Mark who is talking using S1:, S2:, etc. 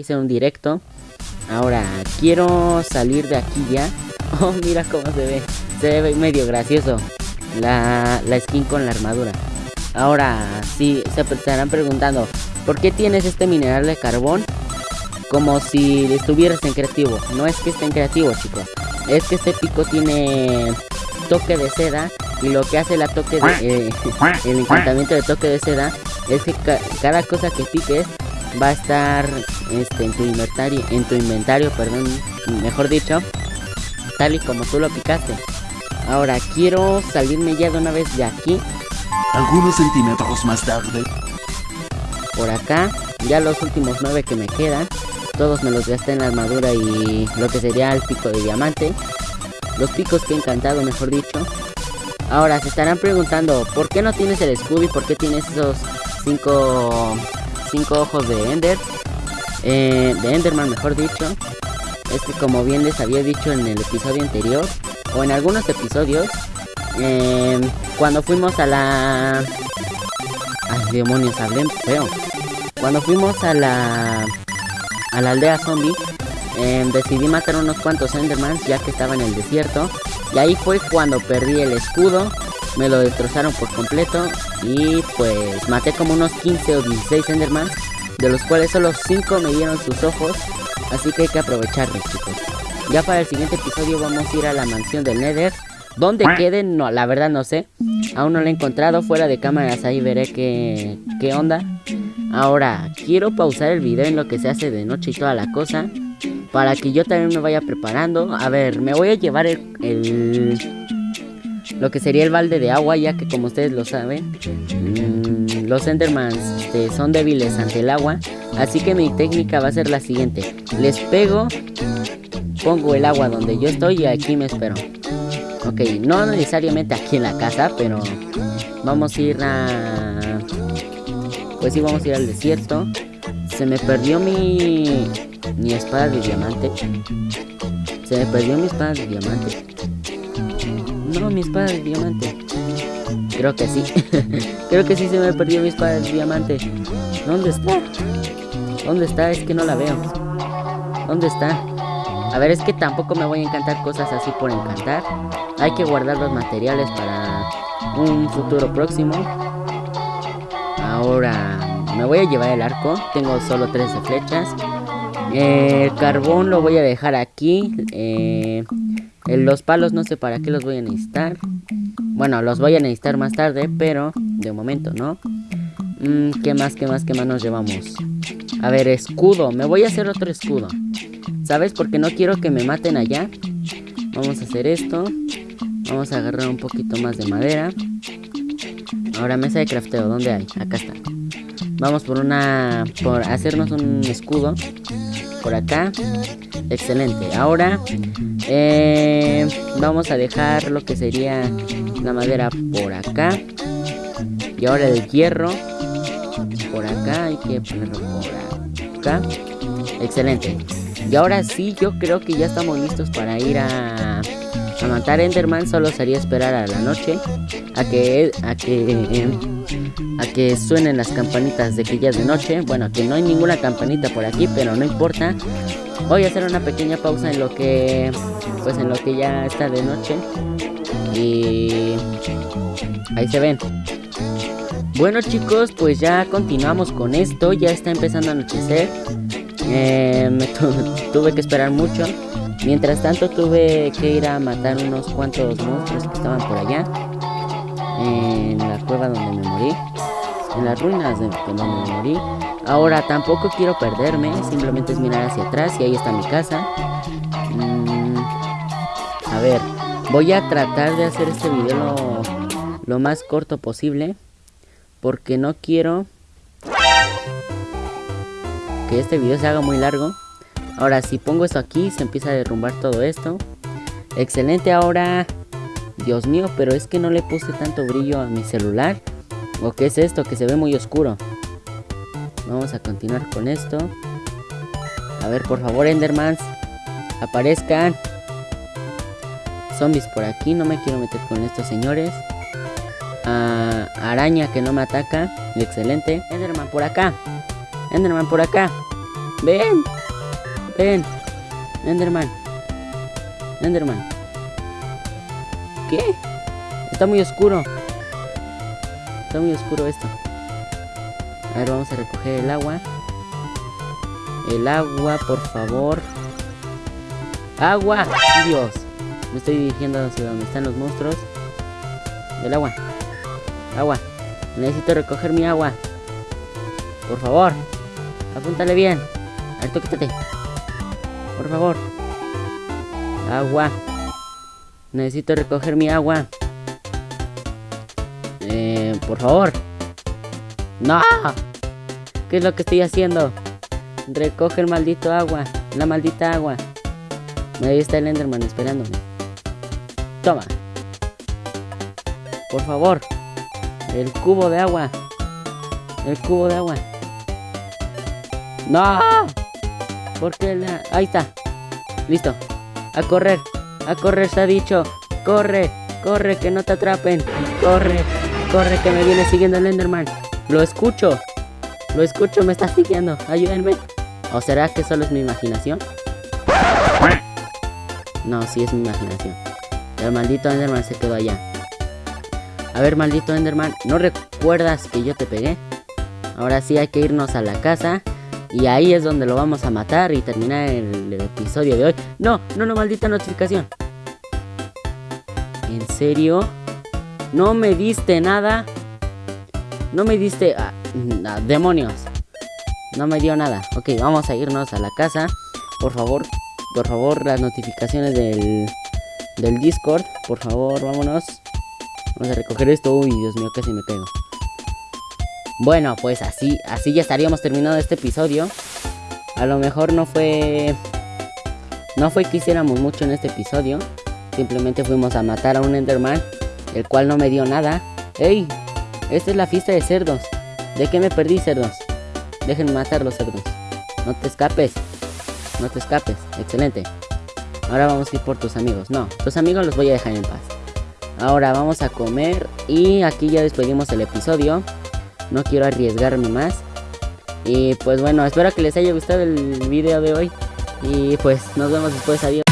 S1: Hice un directo. Ahora, quiero salir de aquí ya. Oh, mira cómo se ve. Se ve medio gracioso. La, la skin con la armadura. Ahora, sí, se estarán preguntando. ¿Por qué tienes este mineral de carbón? Como si estuvieras en creativo. No es que esté en creativo, chicos. Es que este pico tiene toque de seda. Y lo que hace la toque de, eh, el encantamiento de toque de seda es que cada cosa que piques va a estar este, en tu inventario, en tu inventario, perdón, mejor dicho, tal y como tú lo picaste. Ahora quiero salirme ya de una vez de aquí.
S2: Algunos centímetros más tarde.
S1: Por acá, ya los últimos nueve que me quedan, todos me los gasté en la armadura y lo que sería el pico de diamante. Los picos que he encantado, mejor dicho. Ahora se estarán preguntando, ¿por qué no tienes el escudo y por qué tienes esos cinco cinco ojos de Ender. Eh, de Enderman, mejor dicho. Es que como bien les había dicho en el episodio anterior, o en algunos episodios, eh, cuando fuimos a la... Ay, demonios, hablé feo. Cuando fuimos a la... A la aldea zombie, eh, decidí matar unos cuantos Endermans ya que estaba en el desierto. Y ahí fue cuando perdí el escudo me lo destrozaron por completo y pues maté como unos 15 o 16 Endermans, de los cuales solo 5 me dieron sus ojos, así que hay que aprovecharlos chicos. Ya para el siguiente episodio vamos a ir a la mansión del Nether, donde queden, no, la verdad no sé, aún no lo he encontrado, fuera de cámaras ahí veré qué, qué onda. Ahora, quiero pausar el video en lo que se hace de noche y toda la cosa, para que yo también me vaya preparando. A ver, me voy a llevar el lo que sería el balde de agua, ya que como ustedes lo saben, mm, los Endermans este, son débiles ante el agua. Así que mi técnica va a ser la siguiente. Les pego, pongo el agua donde yo estoy y aquí me espero. Ok, no necesariamente aquí en la casa, pero vamos a ir a... Pues sí, vamos a ir al desierto. Se me perdió mi... Mi espada de diamante. Se me perdió mi espada de diamante. No, mi espada de diamante. Creo que sí. Creo que sí se me perdió mi espada de diamante. ¿Dónde está? ¿Dónde está? Es que no la veo. ¿Dónde está? A ver, es que tampoco me voy a encantar cosas así por encantar. Hay que guardar los materiales para un futuro próximo. Ahora me voy a llevar el arco. Tengo solo 13 flechas. el carbón lo voy a dejar aquí. Eh, los palos no sé para qué los voy a necesitar. Bueno, los voy a necesitar más tarde, pero de momento no. Mm, ¿Qué más, qué más, qué más nos llevamos? A ver, escudo. Me voy a hacer otro escudo. ¿Sabes? Porque no quiero que me maten allá. Vamos a hacer esto. Vamos a agarrar un poquito más de madera. Ahora mesa de crafteo. ¿Dónde hay? Acá está. Vamos por una... Por hacernos un escudo. Por acá. Excelente. Ahora eh, vamos a dejar lo que sería la madera por acá. Y ahora el hierro por acá. Hay que ponerlo por acá. Excelente. Y ahora sí, yo creo que ya estamos listos para ir a, a matar Enderman. Solo sería esperar a la noche. A que, a que, a que suenen las campanitas de que ya es de noche. Bueno, que no hay ninguna campanita por aquí, pero no importa. Voy a hacer una pequeña pausa en lo que pues en lo que ya está de noche. Y ahí se ven. Bueno chicos, pues ya continuamos con esto, ya está empezando a anochecer. Eh, me tuve que esperar mucho. Mientras tanto tuve que ir a matar unos cuantos monstruos que estaban por allá. En la cueva donde me morí. En las ruinas de donde me morí. Ahora tampoco quiero perderme, simplemente es mirar hacia atrás y ahí está mi casa. Mm, a ver, voy a tratar de hacer este video lo, más corto posible. Porque no quiero que este video se haga muy largo. Ahora, si pongo esto aquí, se empieza a derrumbar todo esto. Excelente, ahora... Dios mío, pero es que no le puse tanto brillo a mi celular. ¿O qué es esto? Que se ve muy oscuro. Vamos a continuar con esto. A ver, por favor, Endermans. Aparezcan. Zombies por aquí. No me quiero meter con estos señores. Ah, araña que no me ataca. Excelente. Enderman por acá. Enderman por acá. Ven. Ven. Enderman. Enderman. ¿Qué? Está muy oscuro. Está muy oscuro esto. A ver, vamos a recoger el agua. El agua, por favor. ¡Agua! ¡Dios! Me estoy dirigiendo hacia donde están los monstruos. El agua. Agua. Necesito recoger mi agua. Por favor. Apúntale bien. A ver. Por favor. Agua. Necesito recoger mi agua. Eh, por favor. ¡No! ¿Qué es lo que estoy haciendo? Recoge el maldito agua. La maldita agua. Ahí está el Enderman esperándome. Toma. Por favor. El cubo de agua. El cubo de agua. ¡No! ¿Por qué la...? Ahí está. Listo. A correr. A correr se ha dicho. Corre. Corre, que no te atrapen. Corre. Corre, que me viene siguiendo el Enderman. Lo escucho. Lo escucho, me está siguiendo. Ayúdenme. ¿O será que solo es mi imaginación? No, sí es mi imaginación. El maldito Enderman se quedó allá. A ver, maldito Enderman, ¿no recuerdas que yo te pegué? Ahora sí hay que irnos a la casa. Y ahí es donde lo vamos a matar y terminar el, episodio de hoy. No, no, no, maldita notificación. ¿En serio? ¿No me diste nada? No me diste... Ah, demonios. No me dio nada. Ok, vamos a irnos a la casa. Por favor, por favor, las notificaciones del, del Discord. Por favor, vámonos. Vamos a recoger esto. Uy, Dios mío, casi me pego. Bueno, pues así, así ya estaríamos terminando este episodio. A lo mejor no fue... No fue que hiciéramos mucho en este episodio. Simplemente fuimos a matar a un Enderman. El cual no me dio nada. ¡Ey! Esta es la fiesta de cerdos. ¿De qué me perdí, cerdos? Dejen matar los cerdos. No te escapes. No te escapes. Excelente. Ahora vamos a ir por tus amigos. No, tus amigos los voy a dejar en paz. Ahora vamos a comer y aquí ya despedimos el episodio. No quiero arriesgarme más. Y pues bueno, espero que les haya gustado el video de hoy. Y pues nos vemos después. Adiós.